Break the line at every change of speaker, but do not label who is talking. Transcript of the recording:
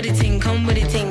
with it, ting, come with the thing.